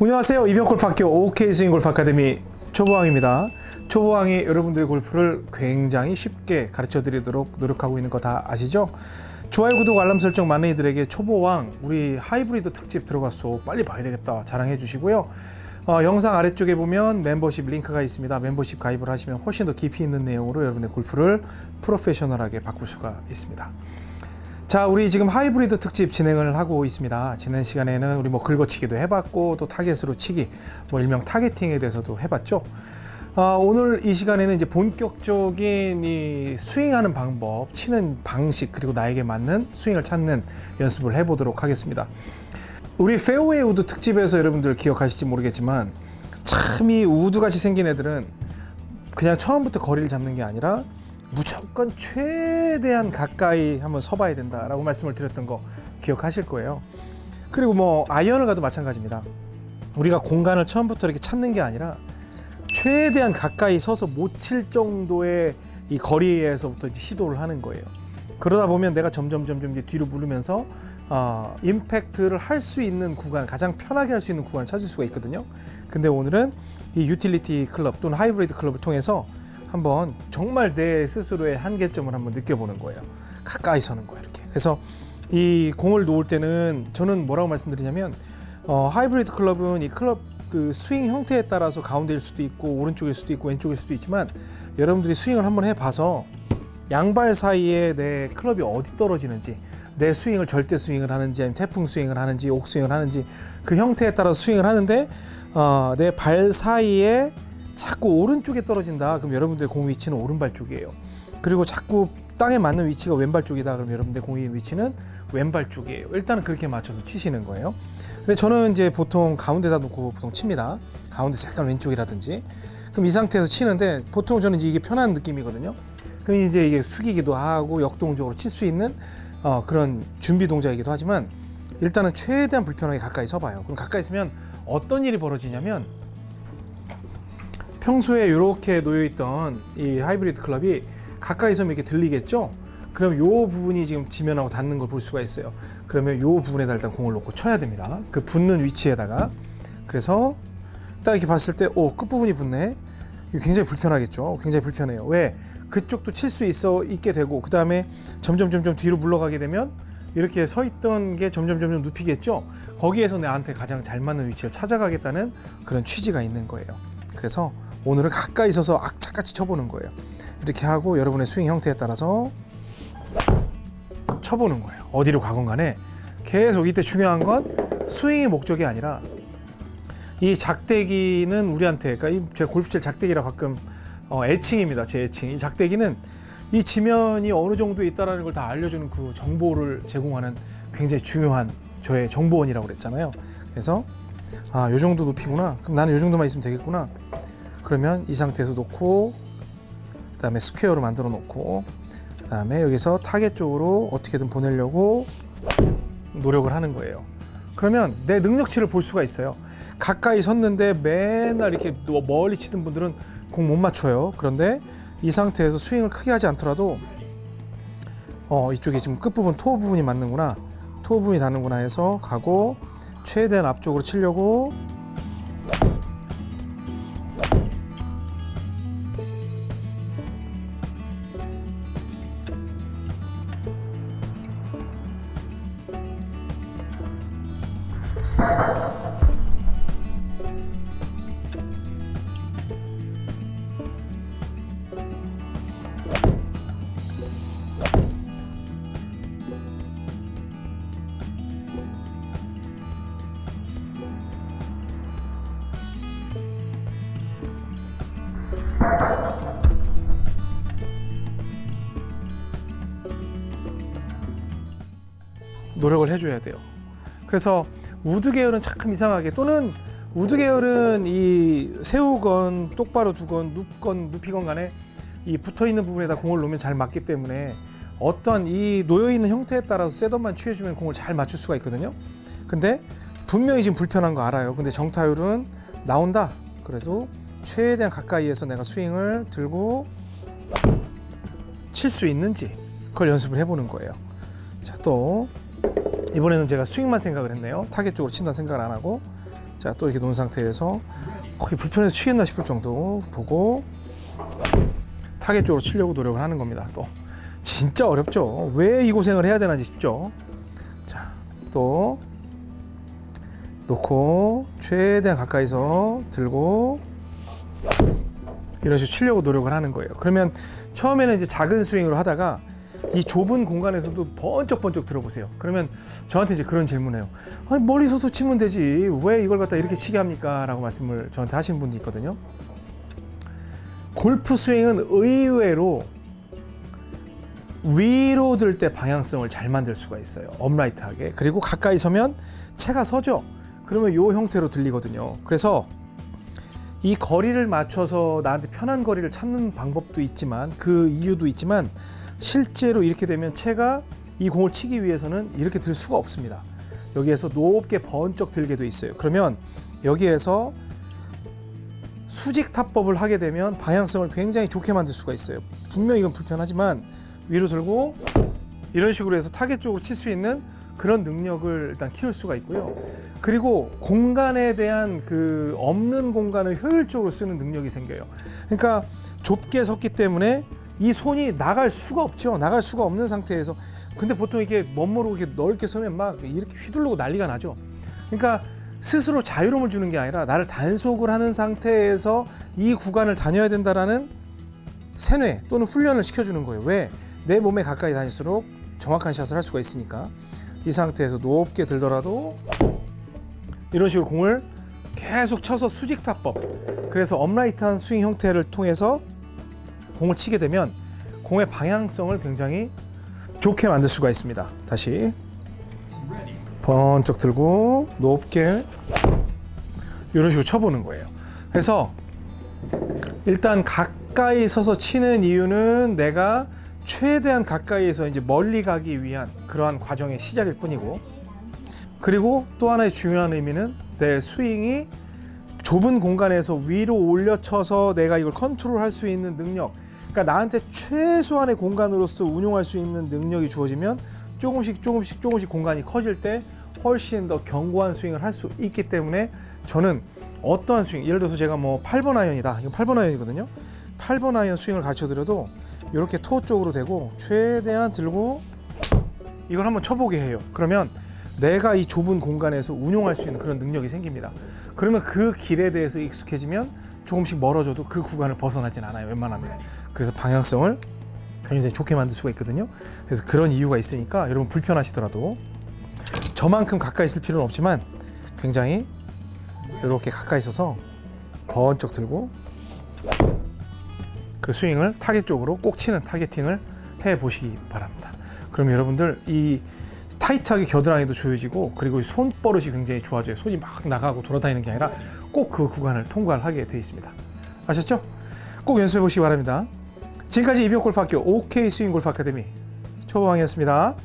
안녕하세요. 이병골프학교 OK 스윙 골프 아카데미 초보왕입니다. 초보왕이 여러분들의 골프를 굉장히 쉽게 가르쳐 드리도록 노력하고 있는 거 다 아시죠? 좋아요, 구독, 알람 설정 많은 이들에게 초보왕 우리 하이브리드 특집 들어갔어. 빨리 봐야 되겠다. 자랑해 주시고요. 어, 영상 아래쪽에 보면 멤버십 링크가 있습니다. 멤버십 가입을 하시면 훨씬 더 깊이 있는 내용으로 여러분의 골프를 프로페셔널하게 바꿀 수가 있습니다. 자, 우리 지금 하이브리드 특집 진행을 하고 있습니다. 지난 시간에는 우리 뭐 긁어치기도 해봤고 또 타겟으로 치기, 뭐 일명 targeting에 대해서도 해봤죠. 아, 오늘 이 시간에는 이제 본격적인 이 스윙하는 방법, 치는 방식 그리고 나에게 맞는 스윙을 찾는 연습을 해보도록 하겠습니다. 우리 페어웨이 우드 특집에서 여러분들 기억하실지 모르겠지만 참 이 우드 같이 생긴 애들은 그냥 처음부터 거리를 잡는 게 아니라 무조건 최대한 가까이 한번 서봐야 된다라고 말씀을 드렸던 거 기억하실 거예요. 그리고 뭐 아이언을 가도 마찬가지입니다. 우리가 공간을 처음부터 이렇게 찾는 게 아니라 최대한 가까이 서서 못 칠 정도의 이 거리에서부터 이제 시도를 하는 거예요. 그러다 보면 내가 점점 점점 이제 뒤로 무르면서 어, 임팩트를 할 수 있는 구간, 가장 편하게 할 수 있는 구간을 찾을 수가 있거든요. 근데 오늘은 이 유틸리티 클럽 또는 하이브리드 클럽을 통해서 한번 정말 내 스스로의 한계점을 한번 느껴보는 거예요. 가까이 서는 거예요, 이렇게. 그래서 이 공을 놓을 때는 저는 뭐라고 말씀드리냐면 어, 하이브리드 클럽은 이 클럽 그 스윙 형태에 따라서 가운데일 수도 있고 오른쪽일 수도 있고 왼쪽일 수도 있지만 여러분들이 스윙을 한번 해봐서 양발 사이에 내 클럽이 어디 떨어지는지 내 스윙을 절대 스윙을 하는지 아니면 태풍 스윙을 하는지 옥 스윙을 하는지 그 형태에 따라 서 스윙을 하는데 어, 내 발 사이에 자꾸 오른쪽에 떨어진다. 그럼 여러분들의 공 위치는 오른발 쪽이에요. 그리고 자꾸 땅에 맞는 위치가 왼발 쪽이다. 그럼 여러분들 공의 위치는 왼발 쪽이에요. 일단은 그렇게 맞춰서 치시는 거예요. 근데 저는 이제 보통 가운데다 놓고 보통 칩니다. 가운데 색깔 왼쪽이라든지. 그럼 이 상태에서 치는데 보통 저는 이제 이게 편한 느낌이거든요. 그럼 이제 이게 숙이기도 하고 역동적으로 칠 수 있는 어, 그런 준비 동작이기도 하지만 일단은 최대한 불편하게 가까이 서봐요. 그럼 가까이 있으면 어떤 일이 벌어지냐면 평소에 이렇게 놓여 있던 이 하이브리드 클럽이 가까이 서면 이렇게 들리겠죠? 그럼 요 부분이 지금 지면하고 닿는 걸 볼 수가 있어요. 그러면 요 부분에다 일단 공을 놓고 쳐야 됩니다. 그 붙는 위치에다가 그래서 딱 이렇게 봤을 때오 끝부분이 붙네. 굉장히 불편하겠죠. 굉장히 불편해요. 왜? 그쪽도 칠 수 있어 있게 되고 그 다음에 점점 점점 뒤로 물러가게 되면 이렇게 서 있던 게 점점 점점 눕히겠죠. 거기에서 나한테 가장 잘 맞는 위치를 찾아가겠다는 그런 취지가 있는 거예요. 그래서 오늘은 가까이 서서 악착같이 쳐보는 거예요. 이렇게 하고 여러분의 스윙 형태에 따라서 쳐보는 거예요. 어디로 가건 간에 계속 이때 중요한 건 스윙이 목적이 아니라 이 작대기는 우리한테 그러니까 제 골프칠 작대기라 가끔 어, 애칭입니다. 제 애칭. 이 작대기는 이 지면이 어느 정도 있다라는 걸 다 알려주는 그 정보를 제공하는 굉장히 중요한 저의 정보원이라고 그랬잖아요. 그래서 아, 요 정도 높이구나. 그럼 나는 요 정도만 있으면 되겠구나. 그러면 이 상태에서 놓고 그 다음에 square로 만들어 놓고 그 다음에 여기서 타겟 쪽으로 어떻게든 보내려고 노력을 하는 거예요. 그러면 내 능력치를 볼 수가 있어요. 가까이 섰는데 맨날 이렇게 멀리 치던 분들은 공 못 맞춰요. 그런데 이 상태에서 스윙을 크게 하지 않더라도 어 이쪽에 지금 끝부분 토 부분이 맞는구나 토 부분이 닿는구나 해서 가고 최대한 앞쪽으로 치려고 노력을 해줘야 돼요. 그래서 우드 계열은 참 이상하게 또는 우드 계열은 이 세우건 똑바로 두건 눕건 눕히건 간에 이 붙어 있는 부분에다 공을 놓으면 잘 맞기 때문에 어떤 이 놓여 있는 형태에 따라서 setup만 취해주면 공을 잘 맞출 수가 있거든요. 근데 분명히 지금 불편한 거 알아요. 근데 정타율은 나온다. 그래도 최대한 가까이에서 내가 스윙을 들고 칠 수 있는지 그걸 연습을 해보는 거예요. 자, 또 이번에는 제가 스윙만 생각을 했네요. 타겟 쪽으로 친다 생각을 안 하고 자, 또 이렇게 놓은 상태에서 거의 불편해서 치겠나 싶을 정도 보고 타겟 쪽으로 치려고 노력을 하는 겁니다. 또 진짜 어렵죠. 왜 이 고생을 해야 되나 싶죠. 자, 또 놓고 최대한 가까이서 들고 이런 식으로 치려고 노력을 하는 거예요. 그러면 처음에는 이제 작은 스윙으로 하다가 이 좁은 공간에서도 번쩍번쩍 들어보세요. 그러면 저한테 이제 그런 질문해요. 아니 멀리 서서 치면 되지 왜 이걸 갖다 이렇게 치게 합니까? 라고 말씀을 저한테 하신 분이 있거든요. 골프 스윙은 의외로 위로 들 때 방향성을 잘 만들 수가 있어요. 업라이트하게. 그리고 가까이 서면 채가 서죠. 그러면 요 형태로 들리거든요. 그래서 이 거리를 맞춰서 나한테 편한 거리를 찾는 방법도 있지만 그 이유도 있지만 실제로 이렇게 되면 채가 이 공을 치기 위해서는 이렇게 들 수가 없습니다. 여기에서 높게 번쩍 들게 돼 있어요. 그러면 여기에서 수직 타법을 하게 되면 방향성을 굉장히 좋게 만들 수가 있어요. 분명히 이건 불편하지만 위로 들고 이런 식으로 해서 타겟 쪽으로 칠 수 있는 그런 능력을 일단 키울 수가 있고요. 그리고 공간에 대한 그 없는 공간을 효율적으로 쓰는 능력이 생겨요. 그러니까 좁게 섰기 때문에 이 손이 나갈 수가 없죠. 나갈 수가 없는 상태에서 근데 보통 이게 멋모르고 이렇게 넓게 서면 막 이렇게 휘둘르고 난리가 나죠. 그러니까 스스로 자유로움을 주는 게 아니라 나를 단속을 하는 상태에서 이 구간을 다녀야 된다라는 세뇌 또는 훈련을 시켜주는 거예요. 왜? 내 몸에 가까이 다닐수록 정확한 샷을 할 수가 있으니까 이 상태에서 높게 들더라도 이런 식으로 공을 계속 쳐서 수직 타법 그래서 upright한 스윙 형태를 통해서 공을 치게 되면 공의 방향성을 굉장히 좋게 만들 수가 있습니다. 다시 번쩍 들고 높게 이런 식으로 쳐보는 거예요. 그래서 일단 가까이 서서 치는 이유는 내가 최대한 가까이에서 이제 멀리 가기 위한 그러한 과정의 시작일 뿐이고 그리고 또 하나의 중요한 의미는 내 스윙이 좁은 공간에서 위로 올려쳐서 내가 이걸 컨트롤 할 수 있는 능력 그러니까 나한테 최소한의 공간으로서 운용할 수 있는 능력이 주어지면 조금씩 조금씩 조금씩 공간이 커질 때 훨씬 더 견고한 스윙을 할 수 있기 때문에 저는 어떠한 스윙 예를 들어서 제가 뭐 8번 아이언이다. 이거 8번 아이언이거든요. 8번 아이언 스윙을 가르쳐 드려도 이렇게 toe 쪽으로 대고 최대한 들고 이걸 한번 쳐보게 해요. 그러면 내가 이 좁은 공간에서 운용할 수 있는 그런 능력이 생깁니다. 그러면 그 길에 대해서 익숙해지면 조금씩 멀어져도 그 구간을 벗어나진 않아요 웬만하면. 그래서 방향성을 굉장히 좋게 만들 수가 있거든요. 그래서 그런 이유가 있으니까 여러분 불편하시더라도 저만큼 가까이 있을 필요는 없지만 굉장히 이렇게 가까이 있어서 번쩍 들고 그 스윙을 타겟 쪽으로 꼭 치는 targeting을 해 보시기 바랍니다. 그럼 여러분들 이 타이트하게 겨드랑이도 조여지고 그리고 이 손버릇이 굉장히 좋아져요. 손이 막 나가고 돌아다니는 게 아니라 꼭 그 구간을 통과를 하게 돼 있습니다. 아셨죠? 꼭 연습해 보시기 바랍니다. 지금까지 이병골프학교 OK 스윙 골프 아카데미 초보왕이었습니다.